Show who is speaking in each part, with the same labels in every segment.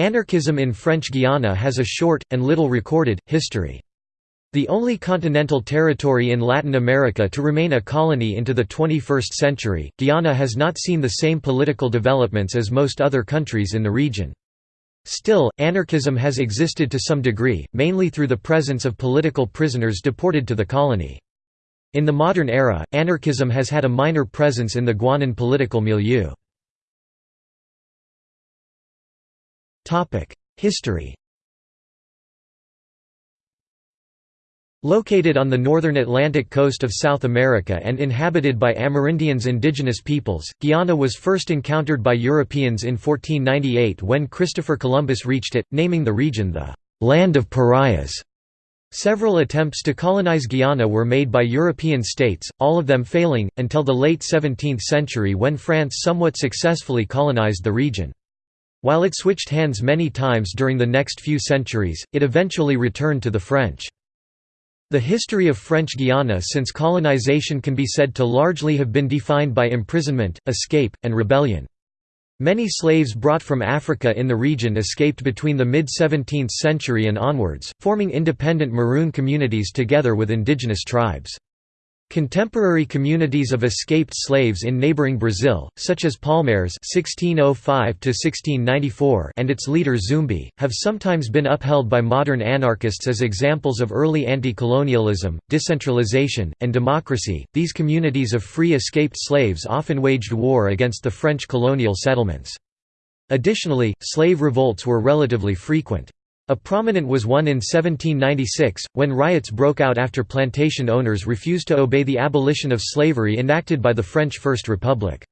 Speaker 1: Anarchism in French Guiana has a short, and little recorded, history. The only continental territory in Latin America to remain a colony into the 21st century, Guiana has not seen the same political developments as most other countries in the region. Still, anarchism has existed to some degree, mainly through the presence of political prisoners deported to the colony. In the modern era, anarchism has had a minor presence in the Guianan political milieu. History Located on the northern Atlantic coast of South America and inhabited by Amerindians indigenous peoples, Guiana was first encountered by Europeans in 1498 when Christopher Columbus reached it, naming the region the «Land of Pariahs». Several attempts to colonize Guiana were made by European states, all of them failing, until the late 17th century when France somewhat successfully colonized the region. While it switched hands many times during the next few centuries, it eventually returned to the French. The history of French Guiana since colonization can be said to largely have been defined by imprisonment, escape, and rebellion. Many slaves brought from Africa in the region escaped between the mid-17th century and onwards, forming independent Maroon communities together with indigenous tribes. Contemporary communities of escaped slaves in neighboring Brazil, such as Palmares (1605–1694) and its leader Zumbi, have sometimes been upheld by modern anarchists as examples of early anti-colonialism, decentralization, and democracy. These communities of free escaped slaves often waged war against the French colonial settlements. Additionally, slave revolts were relatively frequent. A prominent was one in 1796, when riots broke out after plantation owners refused to obey the abolition of slavery enacted by the French First Republic.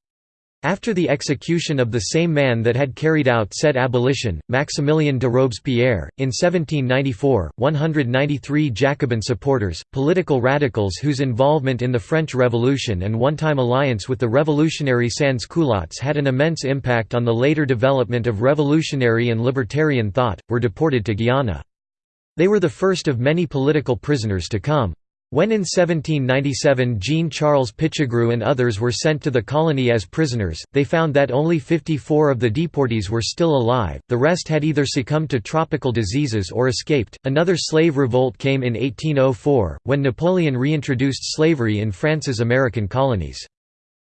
Speaker 1: After the execution of the same man that had carried out said abolition, Maximilien de Robespierre, in 1794, 193 Jacobin supporters, political radicals whose involvement in the French Revolution and one-time alliance with the revolutionary sans-culottes had an immense impact on the later development of revolutionary and libertarian thought, were deported to Guiana. They were the first of many political prisoners to come. When in 1797 Jean-Charles Pichegru and others were sent to the colony as prisoners, they found that only 54 of the deportees were still alive, the rest had either succumbed to tropical diseases or escaped. Another slave revolt came in 1804, when Napoleon reintroduced slavery in France's American colonies.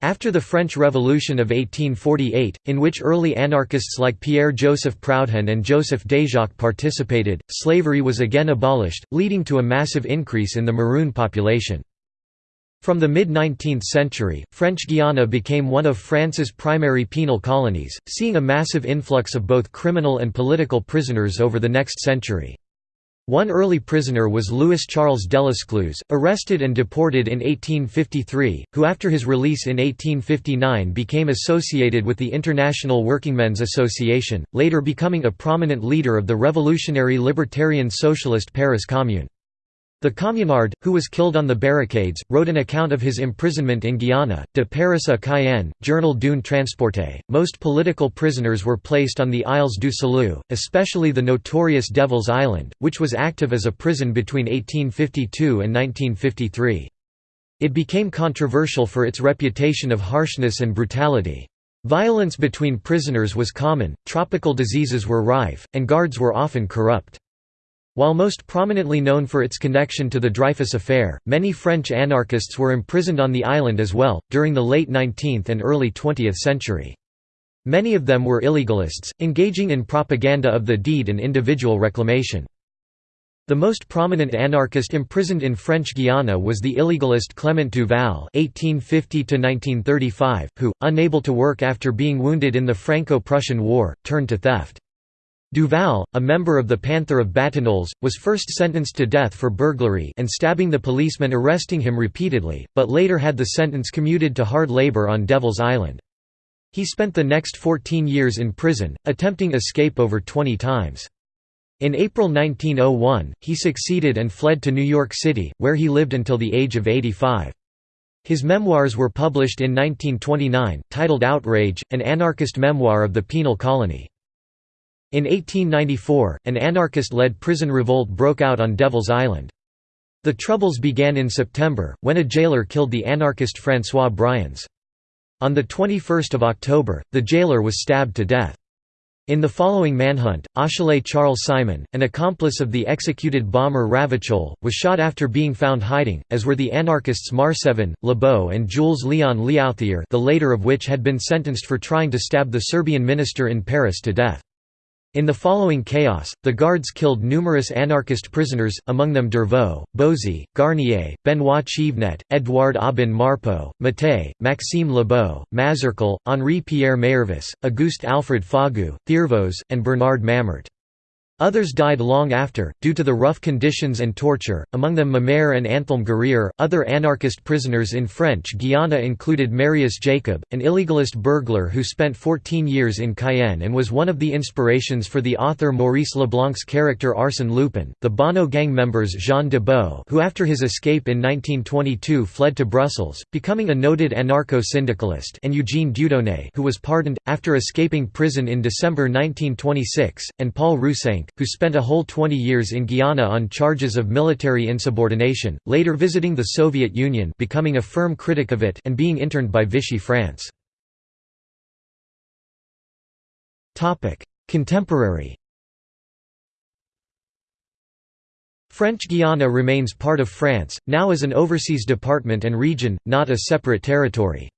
Speaker 1: After the French Revolution of 1848, in which early anarchists like Pierre-Joseph Proudhon and Joseph Déjacque participated, slavery was again abolished, leading to a massive increase in the Maroon population. From the mid-19th century, French Guiana became one of France's primary penal colonies, seeing a massive influx of both criminal and political prisoners over the next century. One early prisoner was Louis Charles Delescluze, arrested and deported in 1853, who after his release in 1859 became associated with the International Workingmen's Association, later becoming a prominent leader of the revolutionary libertarian socialist Paris Commune. The communard, who was killed on the barricades, wrote an account of his imprisonment in Guiana, de Paris à Cayenne, Journal d'une Transporté. Most political prisoners were placed on the Isles du Salut, especially the notorious Devil's Island, which was active as a prison between 1852 and 1953. It became controversial for its reputation of harshness and brutality. Violence between prisoners was common, tropical diseases were rife, and guards were often corrupt. While most prominently known for its connection to the Dreyfus Affair, many French anarchists were imprisoned on the island as well, during the late 19th and early 20th century. Many of them were illegalists, engaging in propaganda of the deed and individual reclamation. The most prominent anarchist imprisoned in French Guiana was the illegalist Clement Duval (1850–1935), who, unable to work after being wounded in the Franco-Prussian War, turned to theft. Duval, a member of the Panther of Batignolles, was first sentenced to death for burglary and stabbing the policeman arresting him repeatedly, but later had the sentence commuted to hard labor on Devil's Island. He spent the next 14 years in prison, attempting escape over 20 times. In April 1901, he succeeded and fled to New York City, where he lived until the age of 85. His memoirs were published in 1929, titled Outrage, an anarchist memoir of the penal colony. In 1894, an anarchist-led prison revolt broke out on Devil's Island. The troubles began in September, when a jailer killed the anarchist François Briens. On 21 October, the jailer was stabbed to death. In the following manhunt, Achille Charles Simon, an accomplice of the executed bomber Ravachol, was shot after being found hiding, as were the anarchists Marsevan, Lebeau and Jules Leon Léauthier the later of which had been sentenced for trying to stab the Serbian minister in Paris to death. In the following chaos, the Guards killed numerous anarchist prisoners, among them Dervaux, Bozy, Garnier, Benoit Chivnet, Edouard Aubin Marpeau, Maté, Maxime Lebeau, Mazercle, Henri-Pierre Meyervis, Auguste Alfred Fagu, Thiervaux, and Bernard Mamert. Others died long after, due to the rough conditions and torture, among them Mamère and Anthelme Guerrier. Other anarchist prisoners in French Guiana included Marius Jacob, an illegalist burglar who spent 14 years in Cayenne and was one of the inspirations for the author Maurice Leblanc's character Arsène Lupin, the Bonnot gang members Jean De Boë who after his escape in 1922 fled to Brussels, becoming a noted anarcho-syndicalist and Eugene Dieudonné who was pardoned, after escaping prison in December 1926, and Paul Roussenq, who spent a whole 20 years in Guiana on charges of military insubordination, later visiting the Soviet Union becoming a firm critic of it and being interned by Vichy France. Contemporary French Guiana remains part of France, now as an overseas department and region, not a separate territory.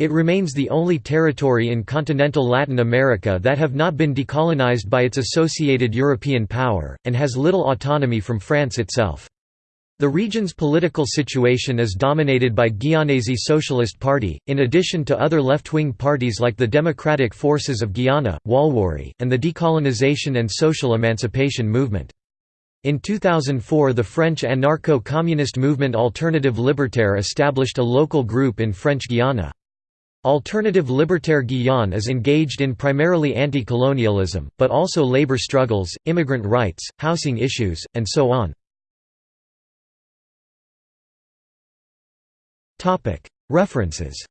Speaker 1: It remains the only territory in continental Latin America that have not been decolonized by its associated European power, and has little autonomy from France itself. The region's political situation is dominated by Guianese Socialist Party, in addition to other left-wing parties like the Democratic Forces of Guiana, Walwari, and the Decolonization and Social Emancipation Movement. In 2004 the French anarcho-communist movement Alternative Libertaire established a local group in French Guiana. Alternative Libertaire Guyane is engaged in primarily anti-colonialism, but also labor struggles, immigrant rights, housing issues, and so on. References